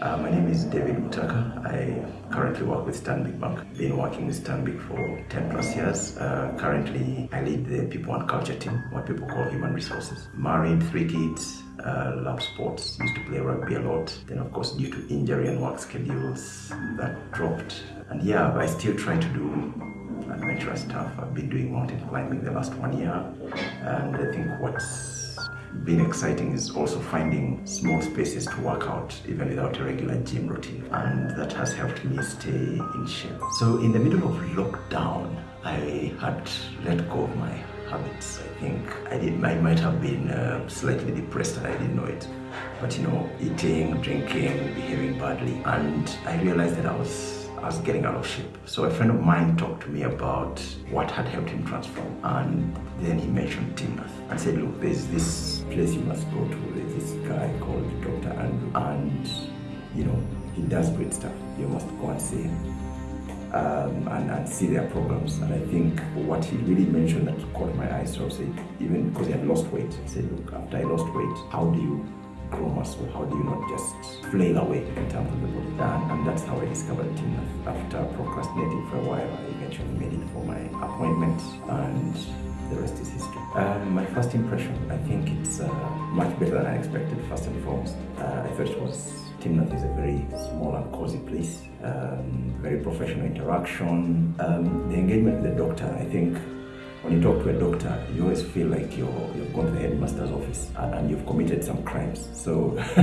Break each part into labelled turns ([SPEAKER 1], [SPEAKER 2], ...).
[SPEAKER 1] Uh, my name is David Mutaka. I currently work with Stanbic Bank. Been working with Stanbic for 10 plus years. Uh, currently, I lead the people and culture team, what people call human resources. Married, three kids, uh, love sports, used to play rugby a lot. Then, of course, due to injury and work schedules, that dropped. And yeah, I still try to do adventurous stuff. I've been doing mountain climbing the last one year. And I think what's been exciting is also finding small spaces to work out even without a regular gym routine and that has helped me stay in shape. So in the middle of lockdown I had let go of my habits. I think I did I might have been uh, slightly depressed and I didn't know it but you know eating, drinking, behaving badly and I realized that I was I was getting out of shape. So a friend of mine talked to me about what had helped him transform. And then he mentioned Gym Now and said, look, there's this place you must go to. There's this guy called Dr. Andrew. And, you know, he does great stuff. You must go and see him. Um, and, and, see their problems. And I think what he really mentioned that caught my eye, so I said, even because he had lost weight, he said, look, after I lost weight, how do you grow muscle? How do you not just flail away in terms of the body? And, and that's how I discovered Gym Now. After procrastinating for a while, I eventually made it for my appointment and the rest is history. Um, my first impression, I think it's uh, much better than I expected, first and foremost. Uh, I thought it was Gym Now is a very small and cozy place, um, very professional interaction. Um, the engagement with the doctor, I think when you talk to a doctor, you always feel like you're, you've gone to the headmaster's office and, and you've committed some crimes. So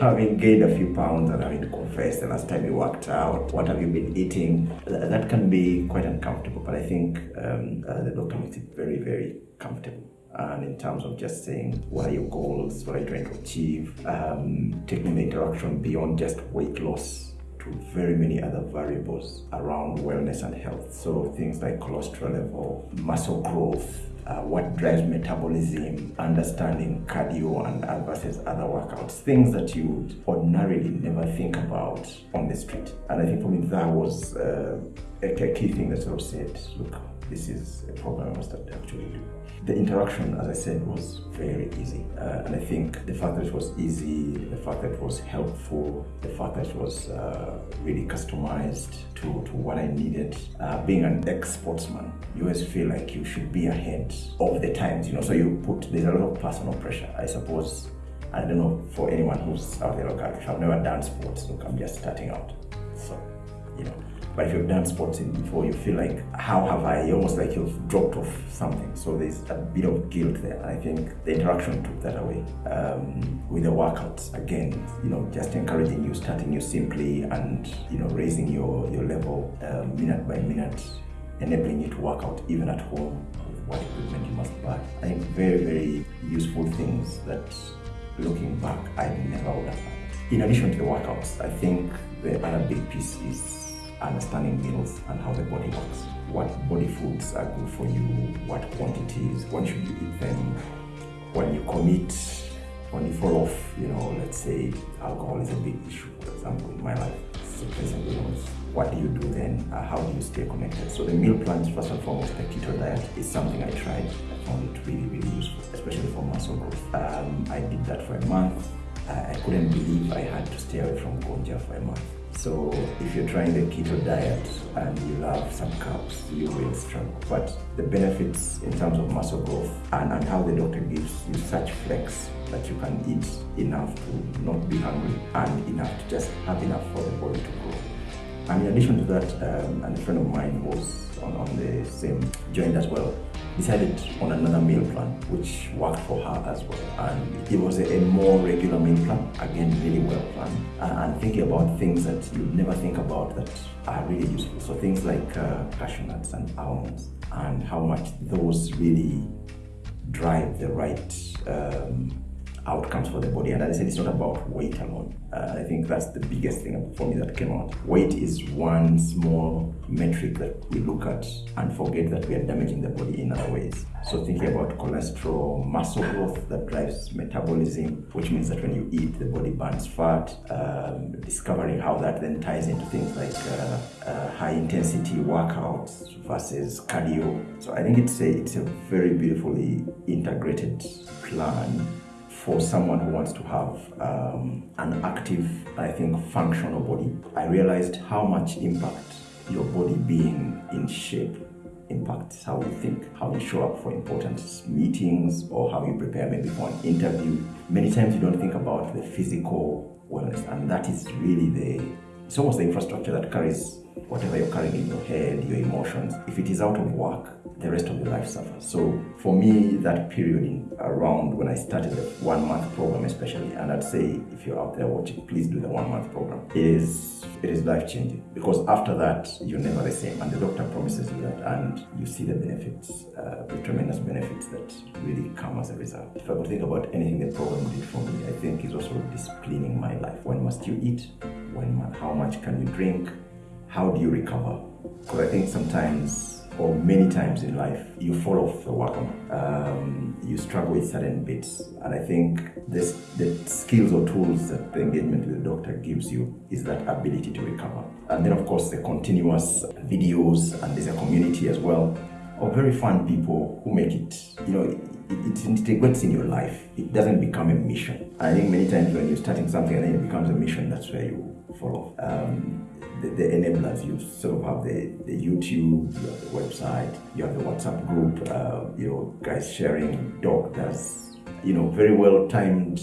[SPEAKER 1] having gained a few pounds and having to confess the last time you worked out, what have you been eating, that, that can be quite uncomfortable. But I think um, uh, the doctor makes it very, very comfortable and in terms of just saying what are your goals, what are you trying to achieve, um, taking the interaction beyond just weight loss to very many other variables around wellness and health. So things like cholesterol level, muscle growth, uh, what drives metabolism, understanding cardio and versus other workouts, things that you would ordinarily never think about on the street. And I think for me that was uh, a key thing that sort of said, look, this is a program I must actually do. The interaction, as I said, was very easy. Uh, and I think the fact that it was easy, the fact that it was helpful, the fact that it was uh, really customized to, to what I needed. Uh, being an ex-sportsman, you always feel like you should be ahead of the times, you know, so you put, there's a lot of personal pressure. I suppose, I don't know, for anyone who's out there, look, I've never done sports, look, I'm just starting out. So, you know, but if you've done sports before, you feel like, how have I? Almost like you've dropped off something. So there's a bit of guilt there. I think the interaction took that away. Um, with the workouts, again, you know, just encouraging you, starting you simply and, you know, raising your, your level uh, minute by minute, enabling you to work out even at home with what equipment you must buy. I think very, very useful things that looking back, I never would have had. In addition to the workouts, I think the other big piece is understanding meals and how the body works. What body foods are good for you, what quantities, when should you eat them, when you commit, when you fall off, you know, let's say alcohol is a big issue, for example, in my life. So what do you do then? Uh, how do you stay connected? So the meal plans, first and foremost, the keto diet is something I tried. I found it really, really useful, especially for muscle growth. Um, I did that for a month. Uh, I couldn't believe I had to stay away from gonja for a month. So if you're trying the keto diet and you love some carbs, you will struggle. But the benefits in terms of muscle growth and, and how the doctor gives you such flex that you can eat enough to not be hungry and enough to just have enough for the body to grow. And in addition to that, um, a friend of mine was on, on the same joint as well, decided on another meal plan, which worked for her as well. And it was a, a more regular meal plan, again, really well and thinking about things that you never think about that are really useful. So things like uh, cashew nuts and almonds, and how much those really drive the right um, outcomes for the body. And as I said, it's not about weight alone. Uh, I think that's the biggest thing for me that came out. Weight is one small metric that we look at and forget that we are damaging the body in other ways. So thinking about cholesterol, muscle growth that drives metabolism, which means that when you eat, the body burns fat, um, discovering how that then ties into things like uh, uh, high intensity workouts versus cardio. So I think it's a, it's a very beautifully integrated plan for someone who wants to have um, an active, I think, functional body, I realized how much impact your body being in shape impacts how you think, how you show up for important meetings, or how you prepare maybe for an interview. Many times you don't think about the physical wellness, and that is really the it's almost the infrastructure that carries whatever you're carrying in your head, your emotions. If it is out of work, the rest of your life suffers. So for me, that period in, around when I started the one month program, especially, and I'd say if you're out there watching, please do the one month program. Is it is life changing because after that you're never the same, and the doctor promises you that, and you see the benefits, uh, the tremendous benefits that really come as a result. If I could think about anything the program did for me, I think is also disciplining my life. When must you eat? When how much can you drink? How do you recover? Because I think sometimes or many times in life, you fall off the wagon. Um, you struggle with certain bits. And I think this, the skills or tools that the engagement with the doctor gives you is that ability to recover. And then, of course, the continuous videos, and there's a community as well of very fun people who make it, you know, it, it, integrates in your life. It doesn't become a mission. I think many times when you're starting something and then it becomes a mission, that's where you fall off. Um, the, the, enablers. You sort of have the, the YouTube, you have the website, you have the WhatsApp group, uh, you know, guys sharing doctors, you know, very well timed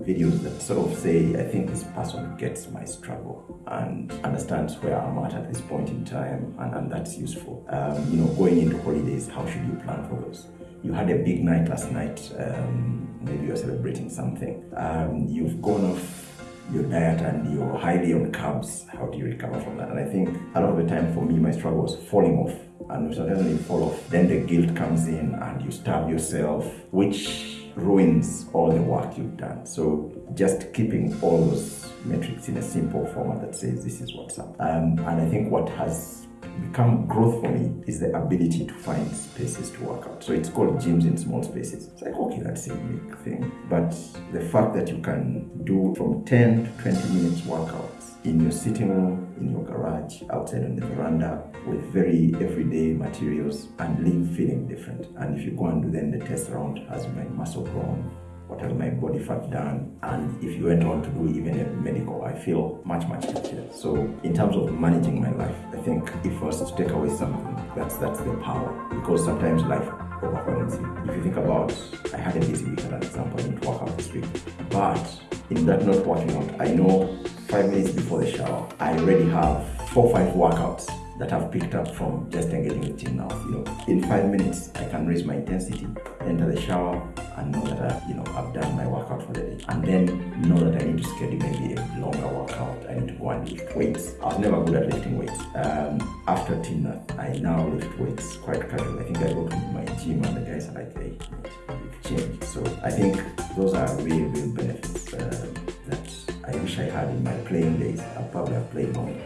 [SPEAKER 1] videos that sort of say, I think this person gets my struggle and understands where I'm at at this point in time, and, and that's useful. Um, you know, going into holidays, how should you plan for those? You had a big night last night, um, maybe you're celebrating something. Um, you've gone off your diet and you're highly on carbs, how do you recover from that? And I think a lot of the time for me, my struggle was falling off. And sometimes when you fall off, then the guilt comes in and you starve yourself, which ruins all the work you've done. So just keeping all those metrics in a simple format that says this is what's up. Um, and I think what has become growth for me is the ability to find spaces to work out. So it's called gyms in small spaces. It's like, okay, that's a unique thing. But the fact that you can do from 10 to 20 minutes workouts in your sitting room, in your garage, outside on the veranda, with very everyday materials and leave feeling different. And if you go and do then the test around, has my muscle grown? What has my body fat done and if you went on to do even a medical i feel much much healthier so in terms of managing my life i think if I was to take away something that's that's the power. Because sometimes life overwhelms you. If you think about i had a busy week as an example i didn't work out this week. But in that not working out i know five minutes before the shower i already have four five workouts that I've picked up from just engaging with gym now. You know, in five minutes I can raise my intensity, enter the shower, and know that I, you know I've done my workout for the day. And then know that I need to schedule maybe a longer workout. I need to go and lift weights. I was never good at lifting weights. Um, after Gym Now, I now lift weights quite casually. I think I go to my gym and the guys are like, hey, you've changed. So I think those are real, real benefits uh, that I wish I had in my playing days. I probably have played longer.